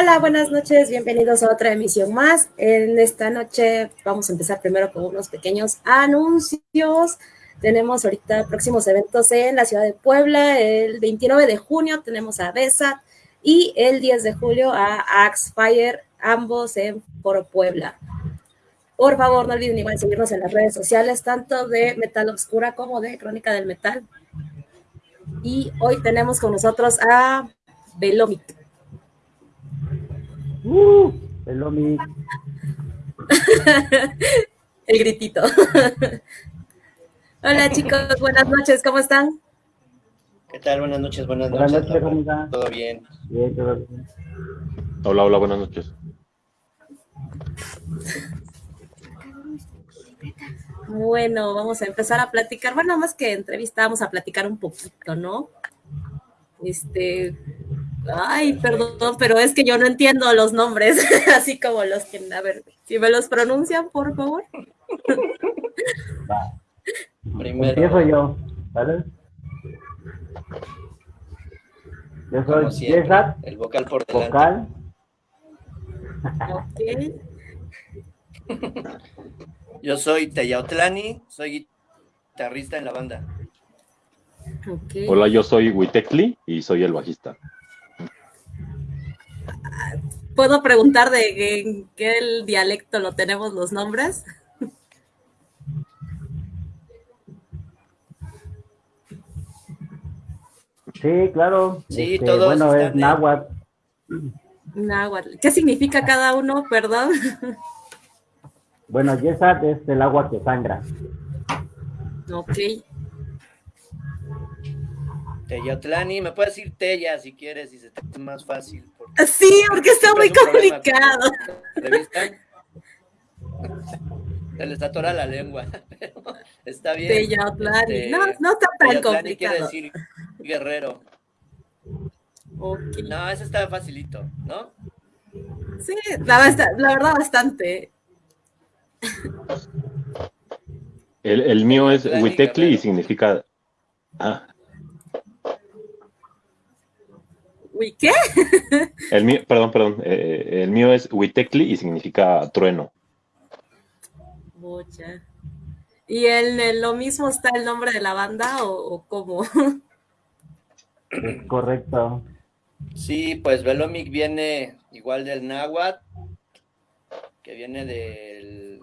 Hola, buenas noches, bienvenidos a otra emisión más. En esta noche vamos a empezar primero con unos pequeños anuncios. Tenemos ahorita próximos eventos en la ciudad de Puebla. El 29 de junio tenemos a BESA y el 10 de julio a Axfire, ambos en Foro Puebla. Por favor, no olviden igual seguirnos en las redes sociales, tanto de Metal Obscura como de Crónica del Metal. Y hoy tenemos con nosotros a Belomit. Uh, Belomit. El gritito. Hola chicos, buenas noches, ¿cómo están? ¿Qué tal? Buenas noches, buenas, Buenas noches. noches, Laura. ¿cómo están? ¿Todo bien? Bien, todo bien. Hola, hola, buenas noches. Bueno, vamos a empezar a platicar. Bueno, más que entrevista, vamos a platicar un poquito, ¿no? Este, ay, perdón, pero es que yo no entiendo los nombres, así como los que, a ver, si me los pronuncian, por favor. Va. Primero, Empiezo yo, ¿vale? Yo soy como siempre, César, el vocal por delante. vocal. Ok. Yo soy Teyautlani, soy guitarrista en la banda. Hola, yo soy Witekli y soy el bajista. ¿Puedo preguntar de en qué el dialecto lo tenemos los nombres? Sí, claro. Sí, Este, todos Bueno, es en- náhuatl. Náhuatl. ¿Qué significa cada uno? Perdón. Bueno, Yesat es el agua que sangra. Ok. Teyautlani, me puedes decir Teya si quieres, si se te hace más fácil. Sí, porque está muy complicado. Se les atora la lengua, pero está bien. Este, No, no está tan Teyautlani quiere complicado. decir guerrero. Ok. No, eso está facilito, ¿no? Sí, la, verdad bastante. El, el mío es Witekli y significa... Ah, Uy, ¿qué? el mío, perdón, perdón. eh, el mío es Witekli y significa trueno. Bocha. ¿Y en el- lo mismo está el nombre de la banda o, o cómo? Correcto. Sí, pues Velomic viene igual del náhuatl, que viene del,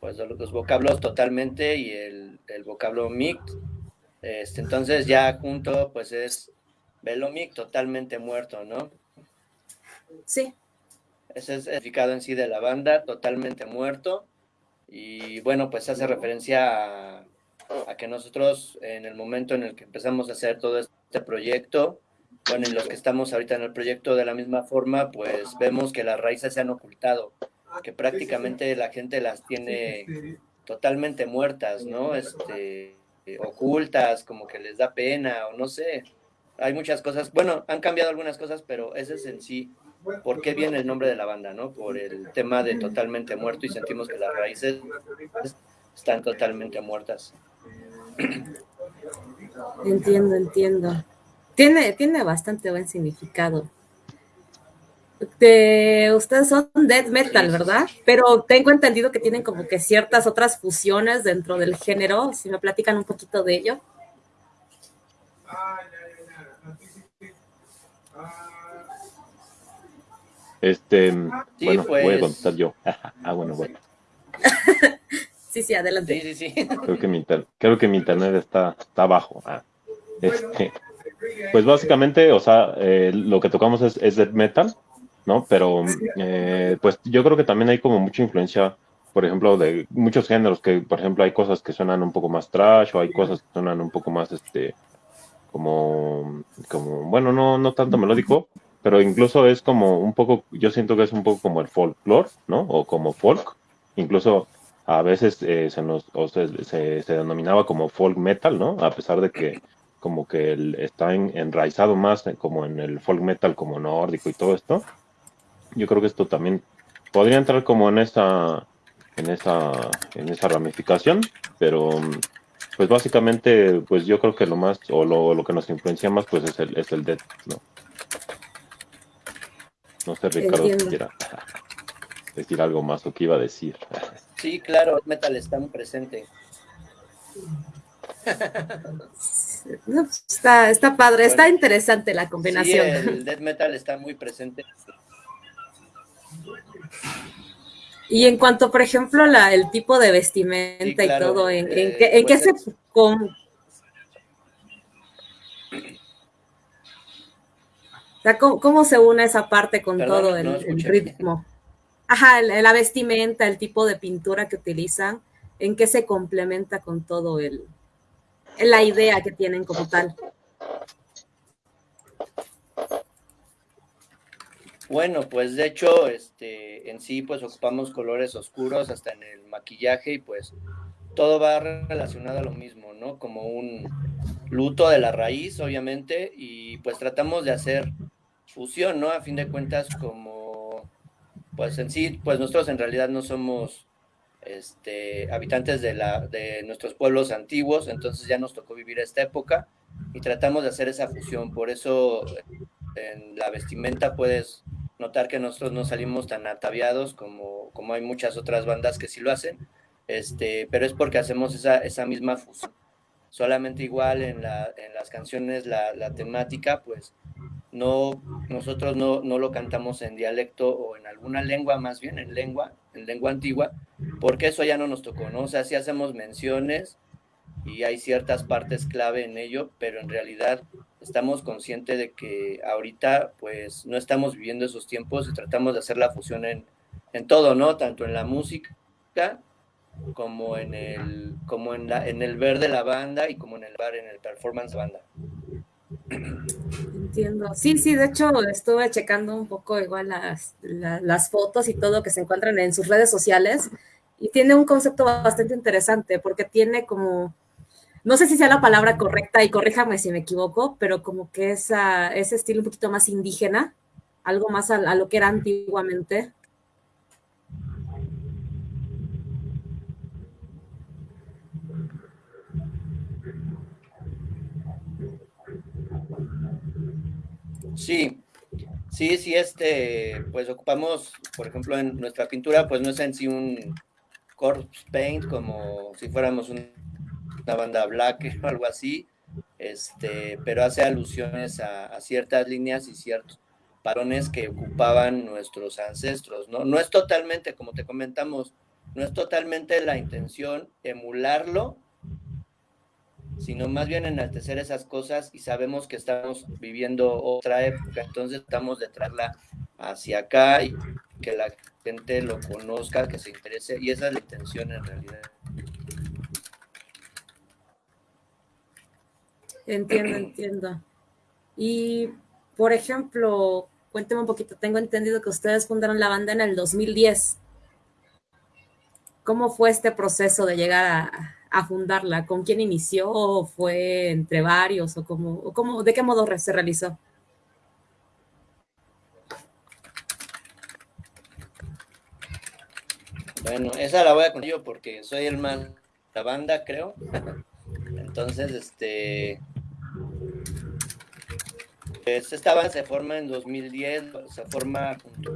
pues de los vocablos totalmente y el, el vocablo mic. Este, entonces ya junto pues es Velomic totalmente muerto, ¿no? Sí. Ese es el significado en sí de la banda, totalmente muerto. Y bueno, pues hace referencia a, a que nosotros en el momento en el que empezamos a hacer todo este proyecto, bueno, y los que estamos ahorita en el proyecto de la misma forma, pues vemos que las raíces se han ocultado, que prácticamente la gente las tiene totalmente muertas, ¿no? Este, ocultas, como que les da pena o no sé. Hay muchas cosas, bueno, han cambiado algunas cosas, pero ese es en sí por qué viene el nombre de la banda, ¿no? Por el tema de totalmente muerto y sentimos que las raíces están totalmente muertas. Entiendo, entiendo. Tiene, tiene bastante buen significado. De, ustedes son death metal, ¿verdad? Pero tengo entendido que tienen como que ciertas otras fusiones dentro del género. Si me platican un poquito de ello. Este, Sí, bueno, voy a pues. contestar yo. ah, bueno, bueno. Sí, sí, adelante. Sí, sí, sí. Creo que mi, inter- creo que mi internet está, está bajo. Ah, este, pues básicamente, o sea, eh, lo que tocamos es, es death metal, ¿no? Pero eh, pues yo creo que también hay como mucha influencia, por ejemplo, de muchos géneros, que por ejemplo hay cosas que suenan un poco más trash o hay cosas que suenan un poco más, este, como, como bueno, no, no tanto melódico, pero incluso es como un poco, yo siento que es un poco como el folklore, ¿no? O como folk, incluso a veces eh, se nos o se, se, se denominaba como folk metal, ¿no? A pesar de que como que el- está en- enraizado más en- como en el folk metal como nórdico y todo esto. Yo creo que esto también podría entrar como en esa en esa en esa ramificación, pero mm, pues básicamente pues yo creo que lo más o lo, lo que nos influencia más pues es el es el death, ¿no? No sé, Ricardo, si quiera decir algo más o qué iba a decir. Sí, claro, metal está muy presente. está, está padre, está interesante la combinación. Sí, el death metal está muy presente. Y en cuanto, por ejemplo, la, el tipo de vestimenta y todo, ¿en, en, qué, en qué pues se... Con, ¿cómo, se une esa parte con todo el, ritmo? Ajá, la vestimenta, el tipo de pintura que utilizan, ¿en qué se complementa con todo el, la idea que tienen como tal? Bueno, pues de hecho, este, en sí, pues ocupamos colores oscuros hasta en el maquillaje y pues todo va relacionado a lo mismo, ¿no? Como un luto de la raíz, obviamente, y pues tratamos de hacer fusión, ¿no? A fin de cuentas, como, pues en sí, pues nosotros en realidad no somos este, habitantes de, la, de nuestros pueblos antiguos, entonces ya nos tocó vivir esta época y tratamos de hacer esa fusión, por eso en la vestimenta puedes notar que nosotros no salimos tan ataviados como, como hay muchas otras bandas que sí lo hacen, este, pero es porque hacemos esa, esa misma fusión. Solamente igual en, la, en las canciones la, temática, pues no, nosotros no, no lo cantamos en dialecto o en alguna lengua, más bien en lengua, en lengua antigua, porque eso ya no nos tocó, ¿no? O sea, sí hacemos menciones y hay ciertas partes clave en ello, pero en realidad estamos conscientes de que ahorita pues no estamos viviendo esos tiempos y tratamos de hacer la fusión en, en todo, ¿no? Tanto en la música como en el como en la en el ver de la banda y como en el bar en el performance banda. Entiendo. Sí, sí, de hecho estuve checando un poco igual las, las fotos y todo que se encuentran en sus redes sociales y tiene un concepto bastante interesante porque tiene como no sé si sea la palabra correcta y corríjame si me equivoco, pero como que esa, ese estilo un poquito más indígena, algo más a, lo que era antiguamente. Sí, sí, sí, este, pues ocupamos, por ejemplo, en nuestra pintura, pues no es en sí un corpse paint como si fuéramos un una banda black o algo así, este, pero hace alusiones a, ciertas líneas y ciertos parones que ocupaban nuestros ancestros, ¿no? No es totalmente, como te comentamos, no es totalmente la intención emularlo, sino más bien enaltecer esas cosas y sabemos que estamos viviendo otra época, entonces estamos de traerla hacia acá y que la gente lo conozca, que se interese, y esa es la intención en realidad. Entiendo, entiendo. Y, por ejemplo, cuénteme un poquito, tengo entendido que ustedes fundaron la banda en el 2010. ¿Cómo fue este proceso de llegar a, fundarla? ¿Con quién inició? ¿Fue entre varios? ¿O cómo, cómo, de qué modo se realizó? Bueno, esa la voy a contar yo porque soy el más la banda, creo. Entonces, este, pues esta se forma en 2010, se forma junto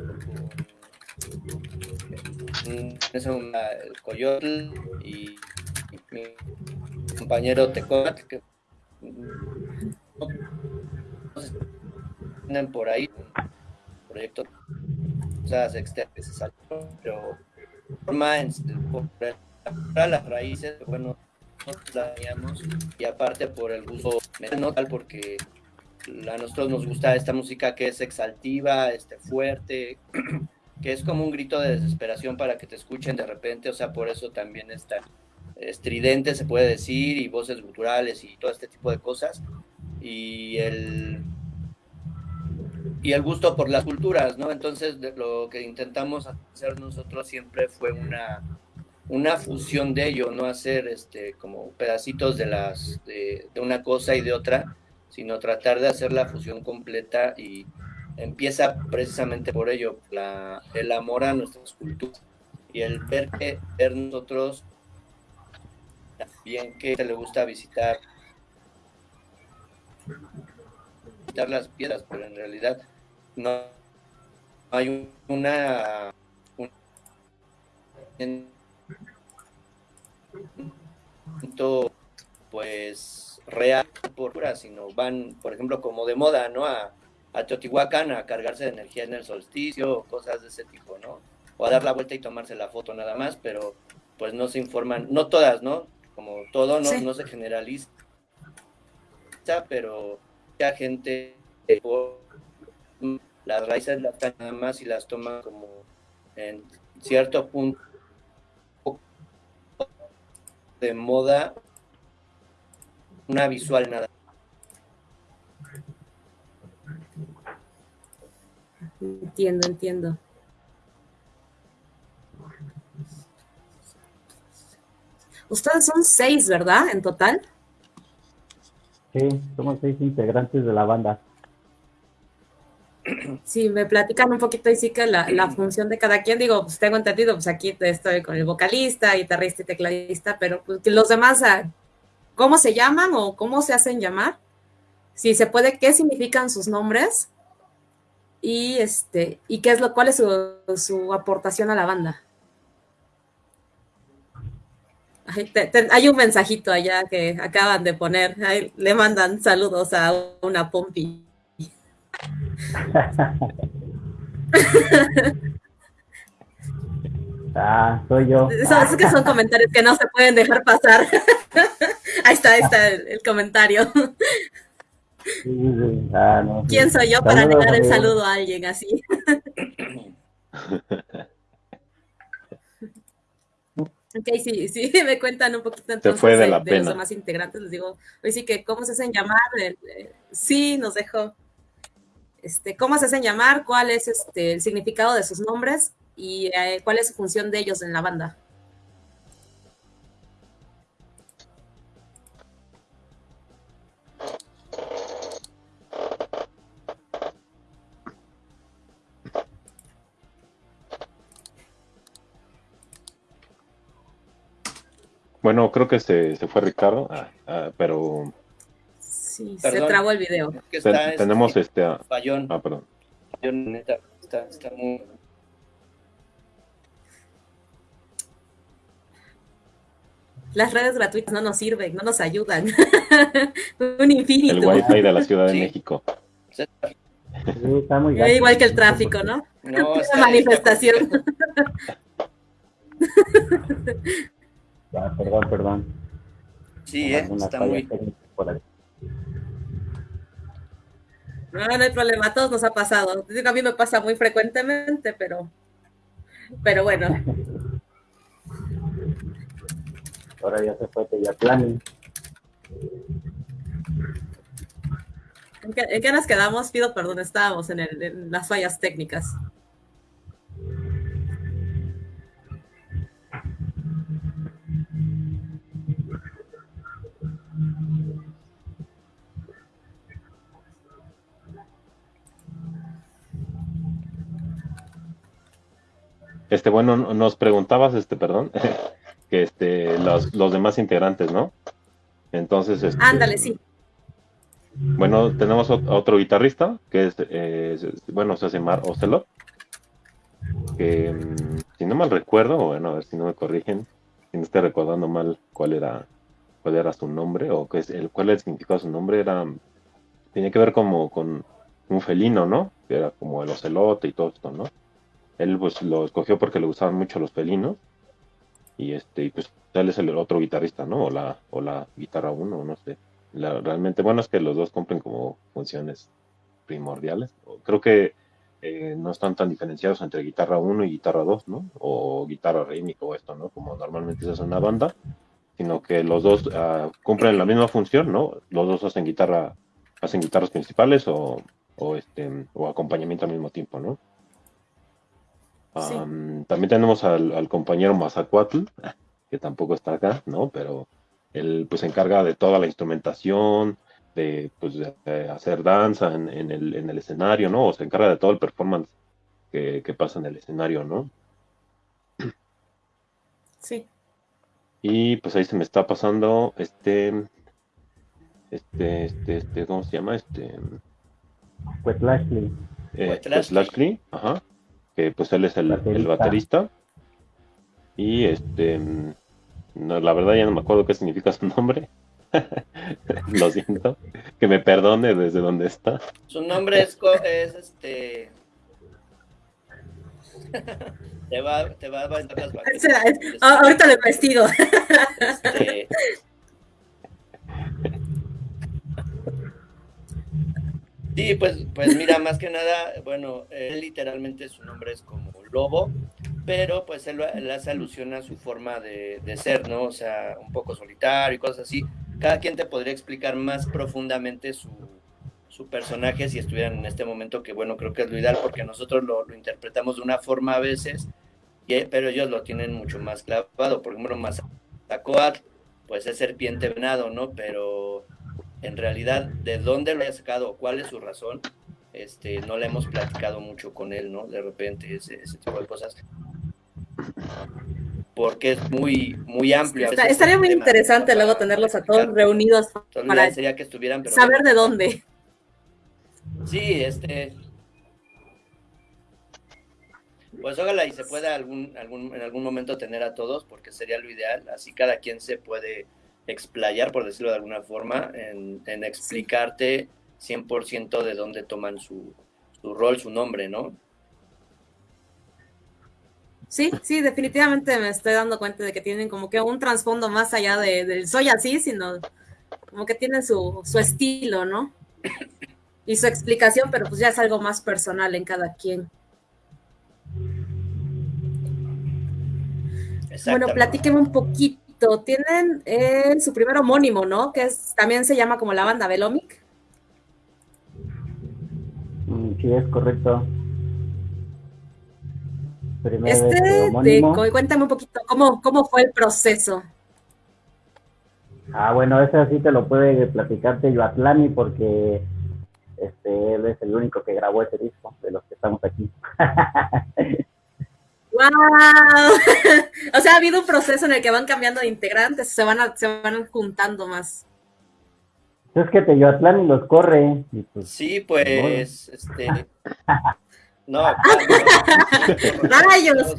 con el Coyotl y, mi compañero Tecot, que tienen por ahí un proyecto o sea, externas, se saltó, pero forma en, por las raíces, bueno, la teníamos y aparte por el gusto no porque a nosotros nos gusta esta música que es exaltiva, este, fuerte, que es como un grito de desesperación para que te escuchen de repente, o sea, por eso también está estridente, se puede decir, y voces guturales y todo este tipo de cosas. Y el, y el gusto por las culturas, ¿no? Entonces, lo que intentamos hacer nosotros siempre fue una, una fusión de ello, no hacer este, como pedacitos de, las, de, una cosa y de otra, sino tratar de hacer la fusión completa y empieza precisamente por ello, la, el amor a nuestras culturas y el ver que ver nosotros bien que le gusta visitar visitar las piedras, pero en realidad no hay una, pues real por sino van, por ejemplo, como de moda, ¿no? A, a Teotihuacán a cargarse de energía en el solsticio o cosas de ese tipo, ¿no? O a dar la vuelta y tomarse la foto nada más, pero pues no se informan, no todas, ¿no? Como todo no, no se generaliza, pero ya gente las raíces las nada más y las toma como en cierto punto de moda una visual nada. Entiendo, entiendo. Ustedes son seis, ¿verdad? En total. Sí, somos seis integrantes de la banda. Sí, me platican un poquito y sí que la, la, función de cada quien, digo, pues tengo entendido, pues aquí estoy con el vocalista, guitarrista y tecladista, pero pues los demás, ah, ¿cómo se llaman o cómo se hacen llamar? Si se puede, ¿qué significan sus nombres? Y este, y qué es lo, cuál es su, su aportación a la banda. hay un mensajito allá que acaban de poner, le mandan saludos a una pompi. ah, soy yo. Son, que son comentarios que no se pueden dejar pasar. ahí está, ahí está el, comentario. Ah, no, ¿Quién soy yo para negar el saludo a alguien así? Ok, sí, sí, me cuentan un poquito entonces fue de, de, la de pena. los demás integrantes. Les digo, hoy sí que, ¿cómo se hacen llamar? El, eh, sí, nos dejó. Este, ¿Cómo se hacen llamar? ¿Cuál es este, el significado de sus nombres? ¿Y eh, cuál es su función de ellos en la banda? Bueno, creo que se, se fue Ricardo, ah, ah, pero Sí, Perdón. se trabó el video. Que ten- está, tenemos este, este... ah, fallón, ah, perdón. fallón, neta, está, está muy... Las redes gratuitas no nos sirven, no nos ayudan. Un El infinito. wifi de la Ciudad de Sí. México. Sí, está muy Eh, gacho. Igual que el tráfico, ¿no? No, manifestación. Ah, perdón, perdón. Sí, eh, está muy... por ahí. No, no hay problema, a todos nos ha pasado. A mí me pasa muy frecuentemente, pero, pero bueno. Ahora ya se fue Teyatlán. ¿En qué, en qué nos quedamos? Pido perdón, estábamos en, el- en las fallas técnicas. Este, bueno, nos preguntabas, este, perdón, que este, los, los demás integrantes, ¿no? Entonces, este, Ándale, sí. Bueno, tenemos otro guitarrista, que es, eh, es- bueno, se hace Mar Ocelot, que, mm, si no mal recuerdo, bueno, a ver si no me corrigen, si no estoy recordando mal cuál era, cuál era su nombre, o qué es el, cuál era el significado de su nombre, era, tenía que ver como con un felino, ¿no? Que era como el ocelote y todo esto, ¿no? Él pues lo escogió porque le gustaban mucho los felinos, y este, y pues es el otro guitarrista, ¿no? O la, o la guitarra uno, no sé. La- realmente, bueno, es que los dos cumplen como funciones primordiales. Creo que eh, no están tan diferenciados entre guitarra 1 y guitarra 2, ¿no? O guitarra rítmica o esto, ¿no? Como normalmente se hace en una banda, sino que los dos ah, cumplen la misma función, ¿no? Los dos hacen guitarra, hacen guitarras principales o, o este o acompañamiento al mismo tiempo, ¿no? Sí. También tenemos al, al compañero Mazacuatl, que tampoco está acá, ¿no? Pero él pues se encarga de toda la instrumentación, de, pues, de, hacer danza en, en el, en el escenario, ¿no? O se encarga de todo el performance que, que pasa en el escenario, ¿no? Sí. Y pues ahí se me está pasando este, este, este, este, ¿cómo se llama? Este, Pues Lashley. eh, Pues, Lashley, ajá. Que pues él es el, el baterista. Y este, no, la verdad ya no me acuerdo qué significa su nombre. Lo siento. Que me perdone desde donde está. Su nombre es, es este. te va, te va a vender las vacaciones. Ahorita le vestido. Este, Sí, pues, pues mira, más que nada, bueno, él literalmente su nombre es como lobo, pero pues él, hace alusión a su forma de, ser, ¿no? O sea, un poco solitario y cosas así. Cada quien te podría explicar más profundamente su, personaje si estuvieran en este momento, que bueno, creo que es lo ideal porque nosotros lo, interpretamos de una forma a veces, pero ellos lo tienen mucho más clavado. Por ejemplo, Mazacoatl, pues es serpiente venado, ¿no? Pero en realidad de dónde lo haya sacado, cuál es su razón, este, no le hemos platicado mucho con él, ¿no? De repente, ese, tipo de cosas. Porque es muy, muy amplio. estaría muy interesante luego tenerlos a todos reunidos para sería que estuvieran, saber de dónde. Sí, este. Pues ojalá y se pueda algún, algún, en algún momento tener a todos, porque sería lo ideal. Así cada quien se puede explayar, por decirlo de alguna forma, en, explicarte 100% de dónde toman su, rol, su nombre, ¿no? Sí, sí, definitivamente me estoy dando cuenta de que tienen como que un trasfondo más allá de, del soy así, sino como que tienen su, su estilo, ¿no? Y su explicación, pero pues ya es algo más personal en cada quien. Bueno, platíqueme un poquito tienen eh, su primer homónimo, ¿no? Que es, también se llama como la banda Velomic. Mm, sí, es correcto. este, de, cuéntame un poquito, ¿cómo, ¿cómo fue el proceso? Ah, bueno, ese sí te lo puede platicarte Yoatlani porque este, él es el único que grabó ese disco de los que estamos aquí. ¡Wow! o sea, ha habido un proceso en el que van cambiando de integrantes, se van, se van juntando más. Es que Teyoatlán y los corre. Pues, sí, pues, este... No, Rayos,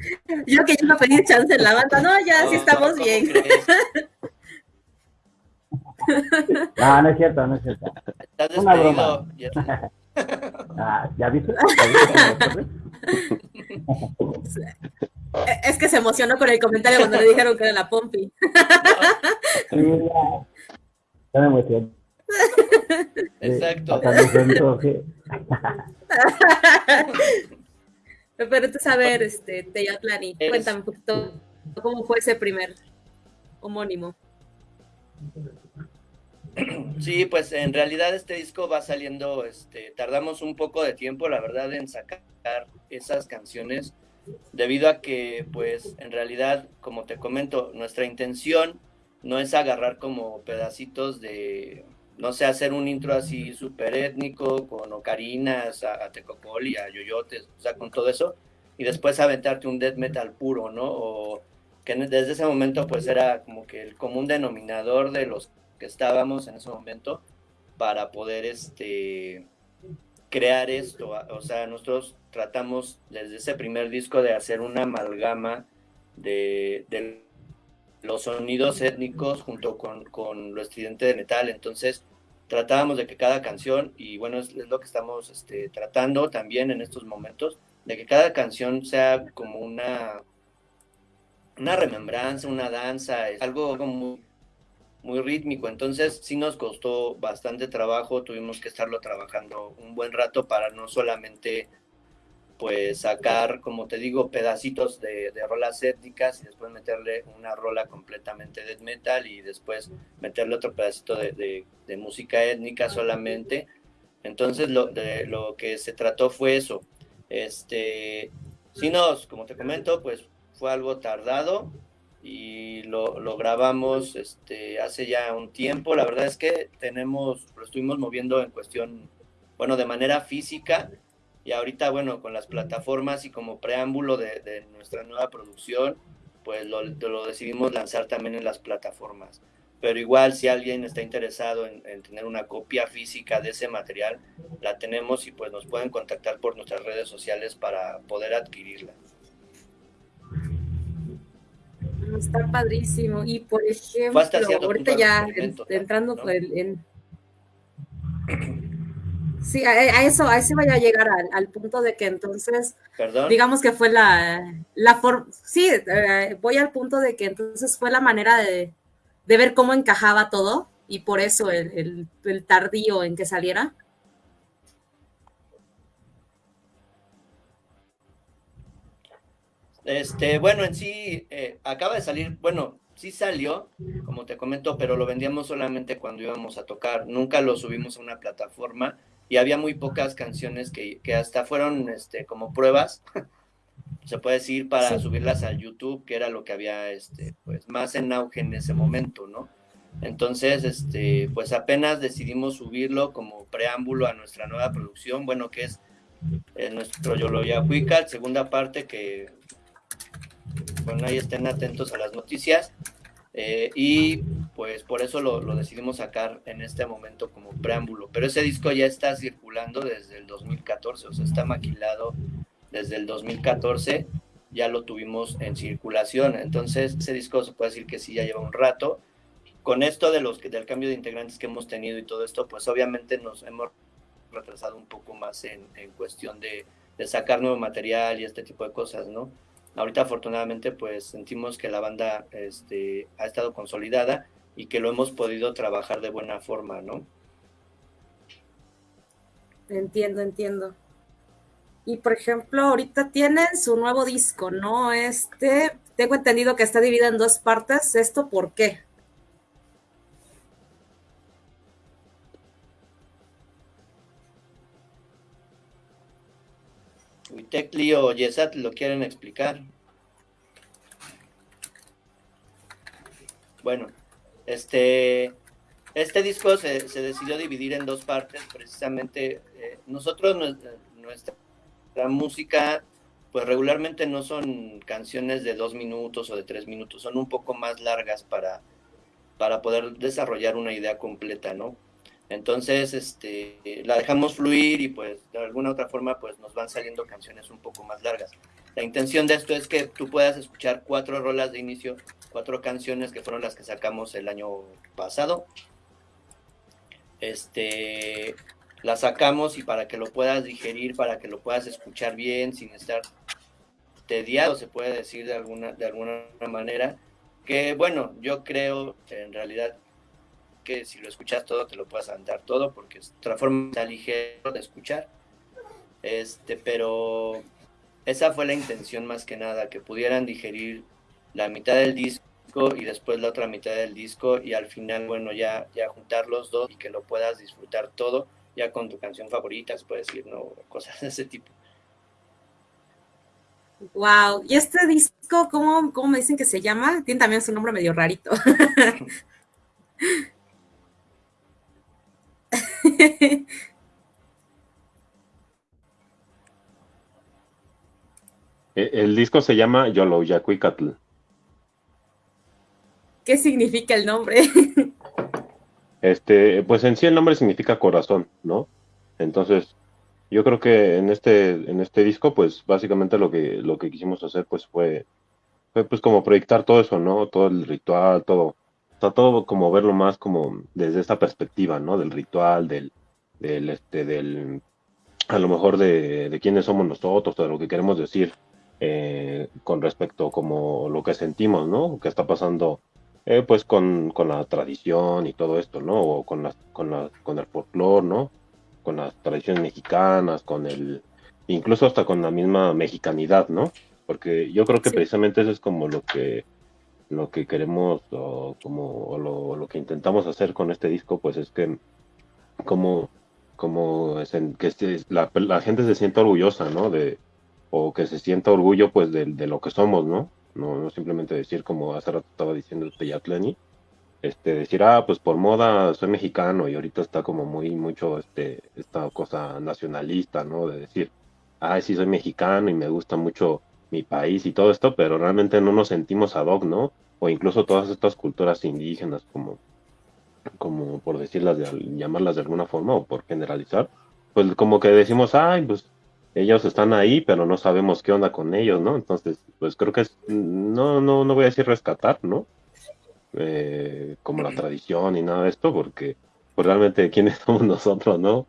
yo que iba a pedir chance en la banda, no, ya sí estamos bien. No, no es cierto, no es cierto. Estás Una broma. Ah, ¿Ya viste? Es que se emocionó con el comentario cuando le dijeron que era la Pompi. Exacto. Pero tú saber, este, Teyatlani, cuéntame un poquito cómo fue ese primer homónimo. Sí, pues en realidad este disco va saliendo, este, tardamos un poco de tiempo, la verdad, en sacar esas canciones, debido a que, pues, en realidad, como te comento, nuestra intención no es agarrar como pedacitos de, no sé, hacer un intro así súper étnico, con ocarinas, a, a tecopoli, a yoyotes, o sea, con todo eso, y después aventarte un death metal puro, ¿no? O que desde ese momento, pues, era como que el común denominador de los estábamos en ese momento para poder este, crear esto. O sea, nosotros tratamos desde ese primer disco de hacer una amalgama de, los sonidos étnicos junto con, con, lo estridente de metal. Entonces, tratábamos de que cada canción, y bueno, es, lo que estamos este, tratando también en estos momentos, de que cada canción sea como una, una remembranza, una danza, es algo muy muy rítmico, entonces sí nos costó bastante trabajo, tuvimos que estarlo trabajando un buen rato para no solamente pues sacar, como te digo, pedacitos de, de rolas étnicas y después meterle una rola completamente death metal y después meterle otro pedacito de, de, música étnica solamente. Entonces lo, de, lo que se trató fue eso. Este, si nos, como te comento, pues fue algo tardado, y lo, grabamos este, hace ya un tiempo. La verdad es que tenemos, lo estuvimos moviendo en cuestión, bueno, de manera física y ahorita, bueno, con las plataformas y como preámbulo de, nuestra nueva producción, pues lo, lo, decidimos lanzar también en las plataformas. pero igual si alguien está interesado en, tener una copia física de ese material, la tenemos y pues nos pueden contactar por nuestras redes sociales para poder adquirirla. Está padrísimo. Y por ejemplo, ahorita ya entrando en, Sí, a, eso, a ese vaya a llegar al, punto de que entonces, digamos que fue la, la forma, sí, eh, voy al punto de que entonces fue la manera de, ver cómo encajaba todo y por eso el, tardío en que saliera. Este, bueno, en sí, eh, acaba de salir, bueno, sí salió, como te comento, pero lo vendíamos solamente cuando íbamos a tocar, nunca lo subimos a una plataforma y había muy pocas canciones que, hasta fueron este, como pruebas, se puede decir, para subirlas a YouTube, que era lo que había este, pues, más en auge en ese momento, ¿no? Entonces, este, pues apenas decidimos subirlo como preámbulo a nuestra nueva producción, bueno, que es eh, nuestro Yoloya Huical, segunda parte que, bueno, ahí estén atentos a las noticias. Eh, y pues por eso lo, decidimos sacar en este momento como preámbulo. Pero ese disco ya está circulando desde el 2014, o sea, está maquilado desde el 2014, ya lo tuvimos en circulación. Entonces, ese disco se puede decir que sí, ya lleva un rato. Con esto de los, del cambio de integrantes que hemos tenido y todo esto, pues obviamente nos hemos retrasado un poco más en, en cuestión de, de sacar nuevo material y este tipo de cosas, ¿no? Ahorita afortunadamente pues sentimos que la banda este, ha estado consolidada y que lo hemos podido trabajar de buena forma, ¿no? Entiendo, entiendo. Y por ejemplo, ahorita tienen su nuevo disco, ¿no? Este, tengo entendido que está dividido en dos partes. ¿Esto por qué? Tecli o Yesat lo quieren explicar. Bueno, este, este disco se, decidió dividir en dos partes, precisamente. Eh, nosotros, nuestra, música, pues regularmente no son canciones de dos minutos o de tres minutos, son un poco más largas para, para poder desarrollar una idea completa, ¿no? Entonces, este, la dejamos fluir y pues de alguna otra forma pues nos van saliendo canciones un poco más largas. La intención de esto es que tú puedas escuchar cuatro rolas de inicio, cuatro canciones que fueron las que sacamos el año pasado. Este, las sacamos y para que lo puedas digerir, para que lo puedas escuchar bien sin estar tediado, se puede decir de alguna, de alguna manera. Que bueno, yo creo en realidad que si lo escuchas todo te lo puedas andar todo porque es otra forma ligero de escuchar. Este, pero esa fue la intención más que nada, que pudieran digerir la mitad del disco y después la otra mitad del disco y al final, bueno, ya, ya juntar los dos y que lo puedas disfrutar todo, ya con tu canción favorita, se puede decir, ¿no? Cosas de ese tipo. Wow, ¿y este disco cómo, cómo me dicen que se llama? Tiene también su nombre medio rarito. E, el disco se llama Yolo Yacuicatl. ¿Qué significa el nombre? Este, pues en sí el nombre significa corazón, ¿no? Entonces, yo creo que en este, en este disco, pues básicamente lo que, lo que quisimos hacer, pues fue, fue pues como proyectar todo eso, ¿no? Todo el ritual, todo, todo como verlo más como desde esta perspectiva, ¿no? Del ritual, del, del, este, del, a lo mejor de, de quiénes somos nosotros, de lo que queremos decir eh, con respecto como lo que sentimos, ¿no? Que está pasando, eh, pues con, con, la tradición y todo esto, ¿no? O con, la, con, la, con el folclore, ¿no? Con las tradiciones mexicanas, con el, incluso hasta con la misma mexicanidad, ¿no? Porque yo creo que precisamente eso es como lo que lo que queremos o como lo, lo, que intentamos hacer con este disco pues es que como como que la, la, gente se sienta orgullosa no de o que se sienta orgullo pues de, de lo que somos no no, no simplemente decir como hace rato estaba diciendo Yatlani este decir ah pues por moda soy mexicano y ahorita está como muy mucho este esta cosa nacionalista no de decir ah sí soy mexicano y me gusta mucho mi país y todo esto, pero realmente no nos sentimos ad hoc, ¿no? O incluso todas estas culturas indígenas como, como por decirlas, de, llamarlas de alguna forma o por generalizar, pues como que decimos, ay, pues ellos están ahí, pero no sabemos qué onda con ellos, ¿no? Entonces, pues creo que es, no, no, no voy a decir rescatar, ¿no? Eh, como la tradición y nada de esto, porque pues realmente quiénes somos nosotros, ¿no?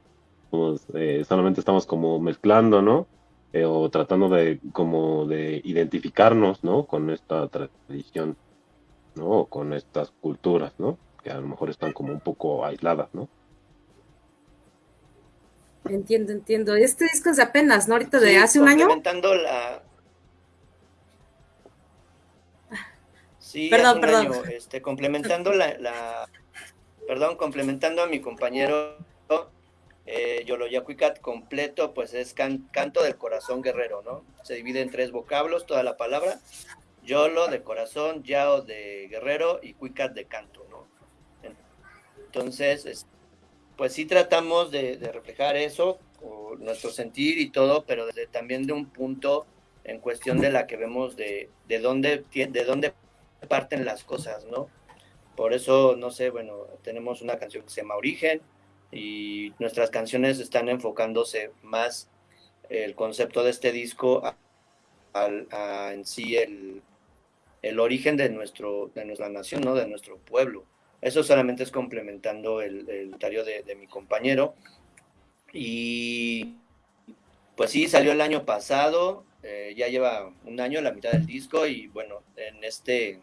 Eh, solamente estamos como mezclando, ¿no? Eh, o tratando de como de identificarnos, ¿no? Con esta tradición, ¿no? O con estas culturas, ¿no? Que a lo mejor están como un poco aisladas, ¿no? Entiendo, entiendo. Este disco es de apenas, ¿no? Ahorita de hace un año. Complementando la. Sí, perdón, perdón. este, complementando la, la, Perdón, complementando a mi compañero eh, Yoloyacuicat completo, pues es canto del corazón guerrero, ¿no? Se divide en tres vocablos toda la palabra. Yolo de corazón, Yao de guerrero y Cuicat de canto, ¿no? Entonces, pues sí tratamos de, reflejar eso, nuestro sentir y todo, pero también de un punto en cuestión de la que vemos de, de, dónde, de dónde parten las cosas, ¿no? Por eso, no sé, bueno, tenemos una canción que se llama Origen y nuestras canciones están enfocándose más el concepto de este disco a, en sí el, el, origen de, nuestro, de nuestra nación, ¿no? De nuestro pueblo. Eso solamente es complementando el, el de, mi compañero. Y pues sí, salió el año pasado, eh, ya lleva un año, la mitad del disco, y bueno, en este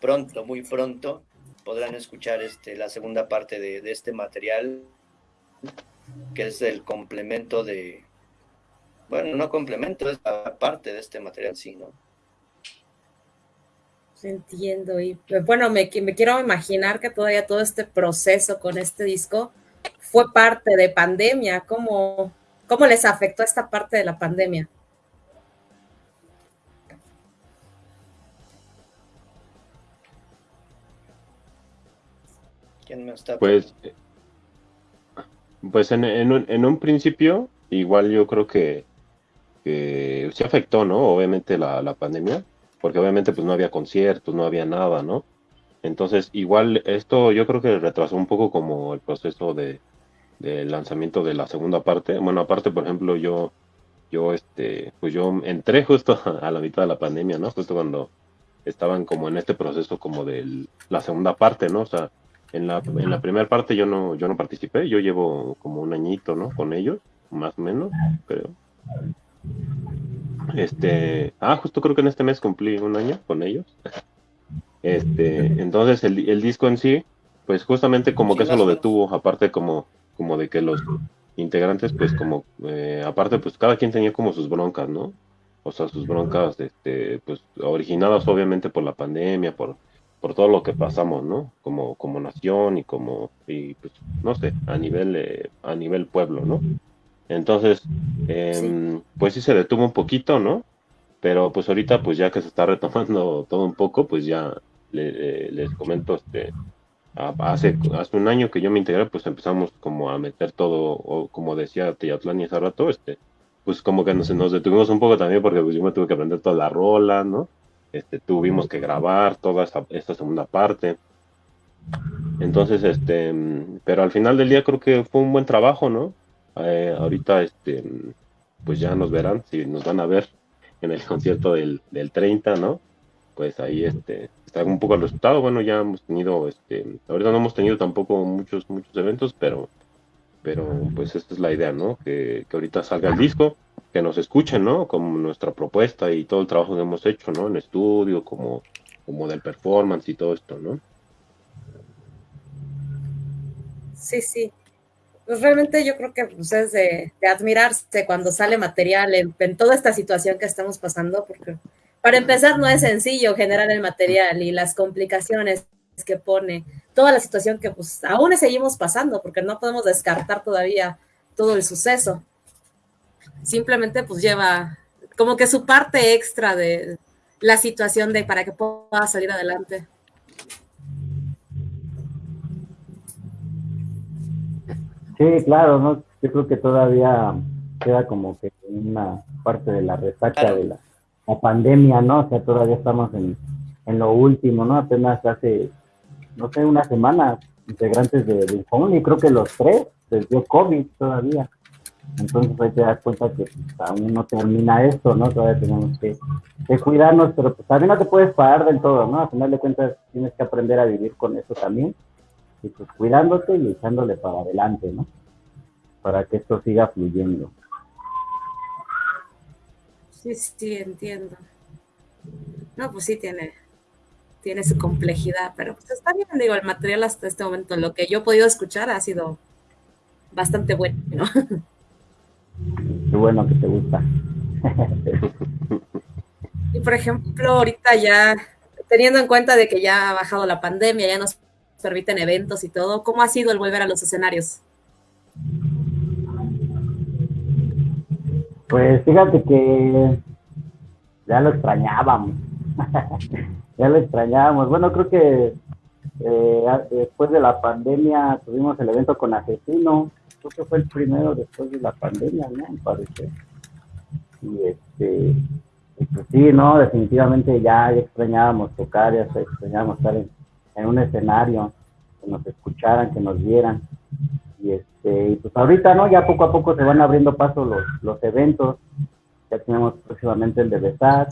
pronto, muy pronto, podrán escuchar este, la segunda parte de, de este material, que es el complemento de, bueno, no complemento, es parte de este material, sí, ¿no? Entiendo, y bueno, me, me quiero imaginar que todavía todo este proceso con este disco fue parte de pandemia. ¿Cómo, cómo les afectó esta parte de la pandemia? ¿Quién me está pues, pues en, en, un, en un principio, igual yo creo que, que se afectó, ¿no? Obviamente la, la pandemia porque obviamente pues no había conciertos, no había nada, ¿no? Entonces, igual esto yo creo que retrasó un poco como el proceso de, lanzamiento de la segunda parte. Bueno, aparte, por ejemplo, yo, yo, este, pues yo entré justo a la mitad de la pandemia, ¿no? Justo cuando estaban como en este proceso como de la segunda parte, ¿no? O sea, en la, en la primera parte yo no, yo no participé, yo llevo como un añito, ¿no? Con ellos, más o menos, creo. Este, ah, justo creo que en este mes cumplí un año con ellos. Este, entonces el, el disco en sí, pues justamente como que eso lo detuvo, aparte como, como de que los integrantes, pues como, eh, aparte pues cada quien tenía como sus broncas, ¿no? O sea, sus broncas, este, pues originadas obviamente por la pandemia, por, por todo lo que pasamos, ¿no? Como, como nación y como, y pues, no sé, a nivel, eh, a nivel pueblo, ¿no? Entonces, em, pues sí se detuvo un poquito, ¿no? Pero pues ahorita, pues ya que se está retomando todo un poco, pues ya eh, les comento, este, hace, hace un año que yo me integré, pues empezamos como a meter todo, o como decía Teyatlani hace rato, este, pues como que nos, nos detuvimos un poco también porque pues yo me tuve que aprender toda la rola, ¿no? Este, tuvimos que grabar toda esta, esta segunda parte. Entonces, este, pero al final del día creo que fue un buen trabajo, ¿no? Eh, ahorita, este, pues ya nos verán, si nos van a ver en el concierto del, del 30, ¿no? Pues ahí este, está un poco el resultado. Bueno, ya hemos tenido, este, ahorita no hemos tenido tampoco muchos, muchos eventos, pero, pero pues esta es la idea, ¿no? Que, que ahorita salga el disco, que nos escuchen, ¿no? Como nuestra propuesta y todo el trabajo que hemos hecho, ¿no? En estudio, como, como del performance y todo esto, ¿no? Sí, sí pues realmente yo creo que pues, es de, admirarse cuando sale material en, toda esta situación que estamos pasando, porque para empezar no es sencillo generar el material y las complicaciones que pone, toda la situación que pues aún seguimos pasando, porque no podemos descartar todavía todo el suceso. Simplemente pues lleva como que su parte extra de la situación de para que pueda salir adelante. Sí, claro, ¿no? Yo creo que todavía queda como que una parte de la resaca de la, pandemia, ¿no? O sea, todavía estamos en, lo último, ¿no? Apenas hace, no sé, una semana integrantes de, de creo que los tres les dio COVID todavía. Entonces ahí te das cuenta que pues, aún no termina esto, ¿no? Todavía tenemos que, cuidarnos, pero pues también no te puedes parar del todo, ¿no? A final de cuentas tienes que aprender a vivir con eso también. Y pues cuidándote y echándole para adelante, ¿no? Para que esto siga fluyendo. Sí, sí, entiendo. No, pues sí tiene, tiene su complejidad, pero pues está bien, digo, el material hasta este momento, lo que yo he podido escuchar ha sido bastante bueno, ¿no? Qué bueno que te gusta. y por ejemplo, ahorita ya, teniendo en cuenta de que ya ha bajado la pandemia, ya nos permiten eventos y todo, ¿cómo ha sido el volver a los escenarios? Pues fíjate que ya lo extrañábamos. ya lo extrañábamos. Bueno, creo que eh, después de la pandemia tuvimos el evento con Asesino, creo que fue el primero después de la pandemia, ¿no? Me parece. Y este, pues sí, no, definitivamente ya, extrañábamos tocar, ya extrañábamos estar en, un escenario, que nos escucharan, que nos vieran. Y este, y pues ahorita, ¿no? Ya poco a poco se van abriendo paso los, los eventos. Ya tenemos próximamente el de Besar,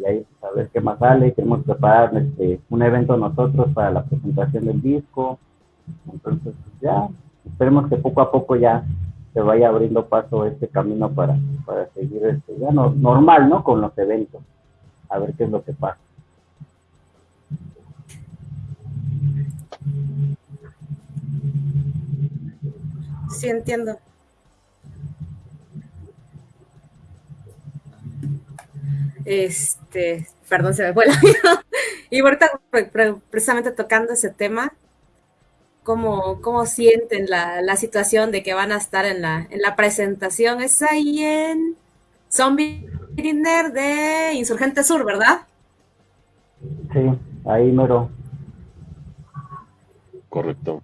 y ahí pues, a ver qué más sale. Queremos preparar este, un evento nosotros para la presentación del disco. Entonces, pues ya, esperemos que poco a poco ya se vaya abriendo paso este camino para, para seguir este, ya no, normal, ¿no? Con los eventos. A ver qué es lo que pasa. Sí, entiendo. Este, perdón, se me fue la vida. Y ahorita precisamente tocando ese tema, ¿cómo, cómo sienten la, la, situación de que van a estar en la, en la presentación? Es ahí en Zombie Dinner de Insurgente Sur, ¿verdad? Sí, ahí mero. Correcto.